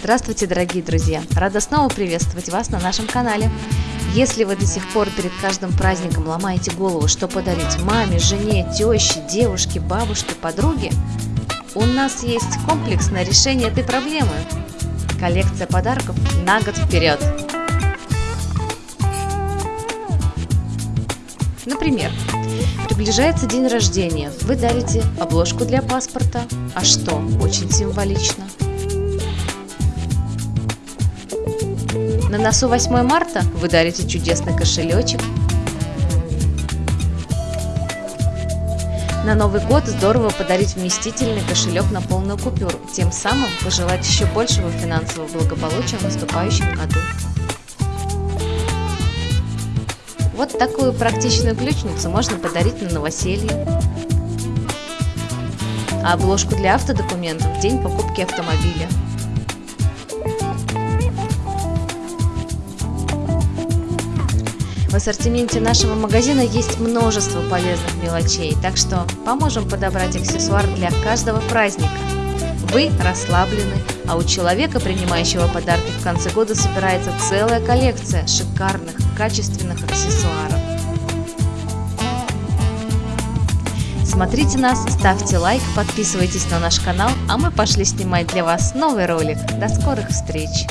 Здравствуйте, дорогие друзья! Рада снова приветствовать вас на нашем канале. Если вы до сих пор перед каждым праздником ломаете голову, что подарить маме, жене, теще, девушке, бабушке, подруге, у нас есть комплексное решение этой проблемы. Коллекция подарков на год вперед. Например, приближается день рождения, вы дарите обложку для паспорта, а что, очень символично. На носу 8 марта вы дарите чудесный кошелечек. На Новый год здорово подарить вместительный кошелек на полную купюру, тем самым пожелать еще большего финансового благополучия в наступающем году. Вот такую практичную ключницу можно подарить на новоселье. А обложку для автодокументов в день покупки автомобиля. В ассортименте нашего магазина есть множество полезных мелочей, так что поможем подобрать аксессуар для каждого праздника. Вы расслаблены, а у человека, принимающего подарки в конце года, собирается целая коллекция шикарных, качественных аксессуаров. Смотрите нас, ставьте лайк, подписывайтесь на наш канал, а мы пошли снимать для вас новый ролик. До скорых встреч!